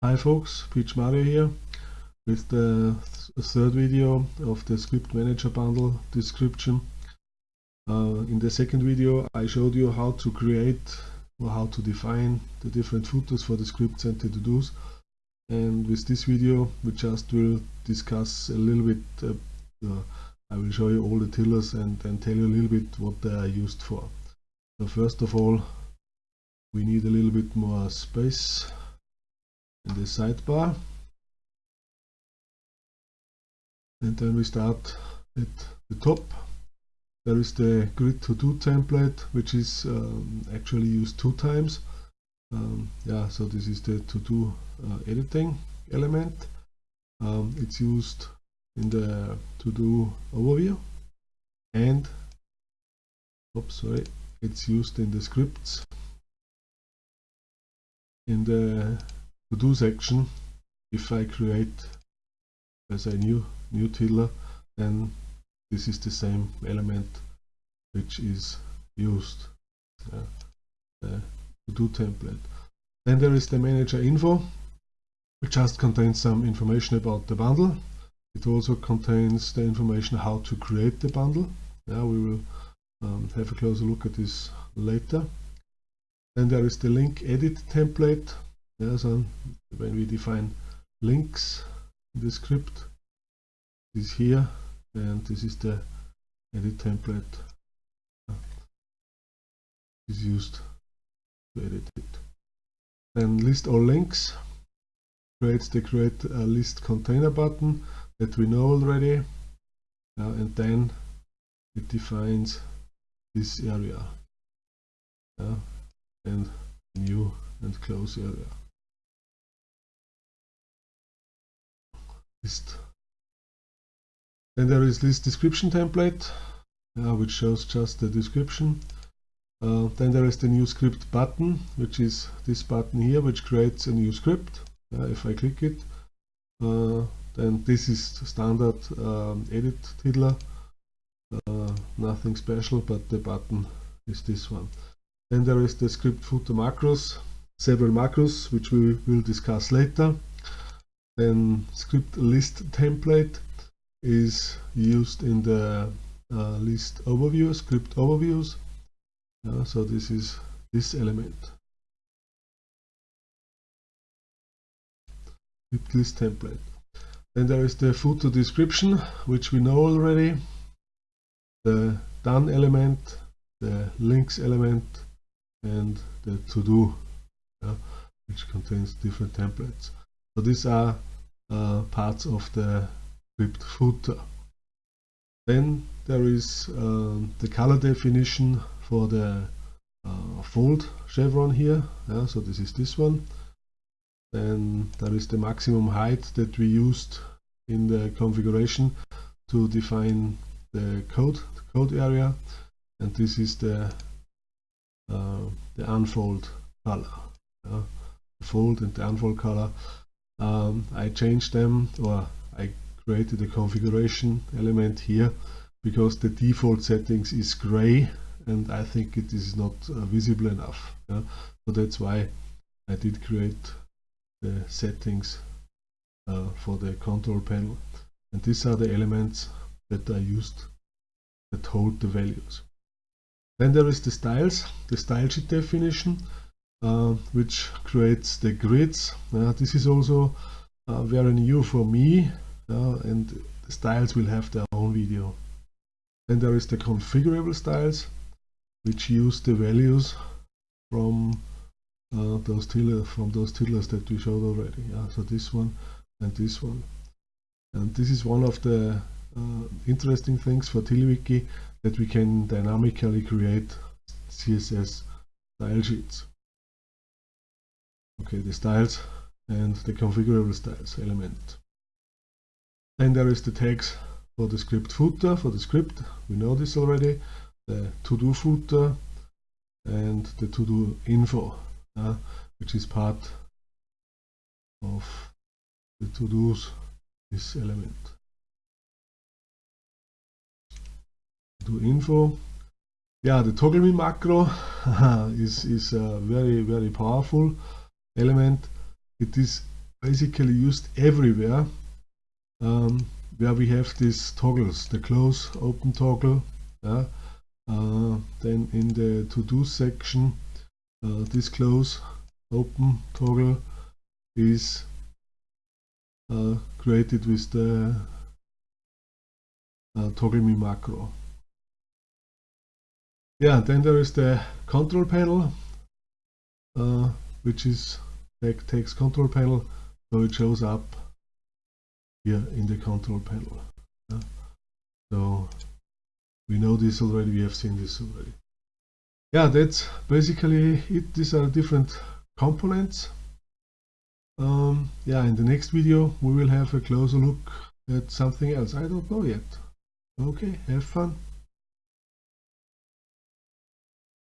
Hi folks, PMario here with the th third video of the script manager bundle description. Uh, in the second video I showed you how to create or how to define the different footers for the scripts and the to-dos and with this video we just will discuss a little bit uh, uh, I will show you all the tiddlers and, and tell you a little bit what they are used for. So first of all we need a little bit more space in the sidebar. And then we start at the top. There is the grid to do template which is um, actually used two times. Um, yeah so this is the to do uh, editing element. Um, it's used in the to do overview. And oops sorry it's used in the scripts. In the to do section if I create as a new new tiddler then this is the same element which is used uh, the to do template. Then there is the manager info which just contains some information about the bundle. It also contains the information how to create the bundle. Yeah we will um, have a closer look at this later. Then there is the link edit template yeah, so when we define links in the script is here and this is the edit template. Is used to edit it. Then list all links creates the create a list container button that we know already. Uh, and then it defines this area. Uh, and new and close area list. Then there is this description template, uh, which shows just the description. Uh, then there is the new script button, which is this button here, which creates a new script. Uh, if I click it, uh, then this is standard um, edit tiddler. Uh, nothing special, but the button is this one. Then there is the script footer macros, several macros, which we will discuss later then script list template is used in the uh, list overview, script overviews. Uh, so this is this element. Script list template. Then there is the footer description, which we know already. The done element, the links element, and the to do, uh, which contains different templates. So these are uh, parts of the script footer. Then there is um, the color definition for the uh, fold chevron here. Yeah, so this is this one. Then there is the maximum height that we used in the configuration to define the code, the code area. And this is the uh, the unfold color. Yeah, the fold and the unfold color um, I changed them or I created a configuration element here because the default settings is gray and I think it is not uh, visible enough. Yeah? so that's why I did create the settings uh, for the control panel. And these are the elements that I used that hold the values. Then there is the styles the style sheet definition uh, which creates the grids. Uh, this is also uh, very new for me and the styles will have their own video. Then there is the configurable styles which use the values from uh, those tiddlers from those tiddlers that we showed already. Yeah, so this one and this one. And this is one of the uh, interesting things for TiddlyWiki that we can dynamically create CSS style sheets okay the styles and the configurable styles element. Then there is the tags for the script footer for the script. We know this already. The to-do footer and the to-do info uh, which is part of the to-dos this element. To info. Yeah the toggle me macro is is uh, very very powerful element it is basically used everywhere um, where we have these toggles, the close open toggle. Yeah? Uh, then in the to do section, uh, this close open toggle is uh, created with the uh, toggle me macro. Yeah, then there is the control panel, uh, which is text control panel, so it shows up here in the control panel. Yeah. So we know this already, we have seen this already. Yeah, that's basically it. These are different components. Um, yeah, in the next video we will have a closer look at something else. I don't know yet. Okay, have fun.